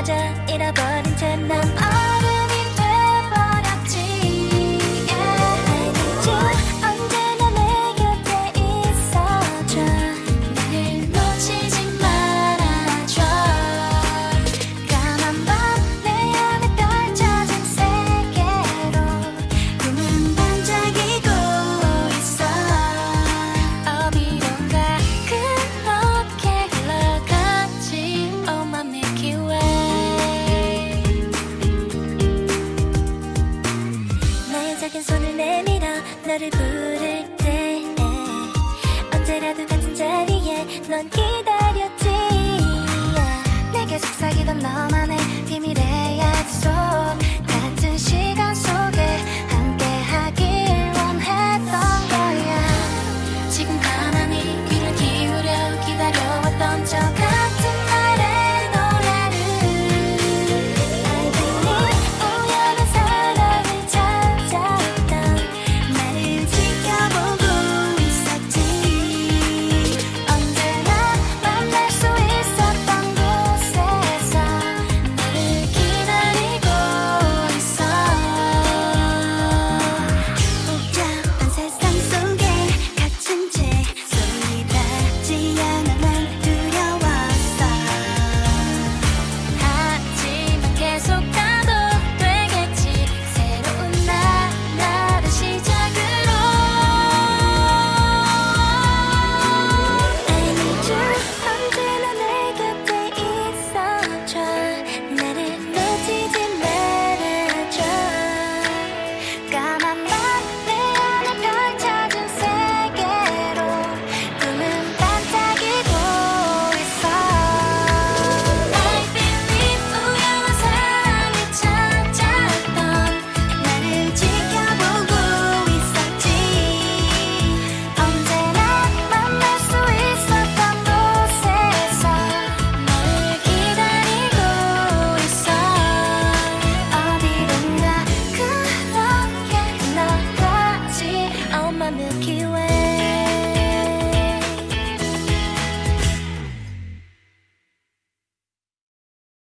그마저 잃어버린 채난 부를 때 언제라도 같은 자리에 넌 기다려.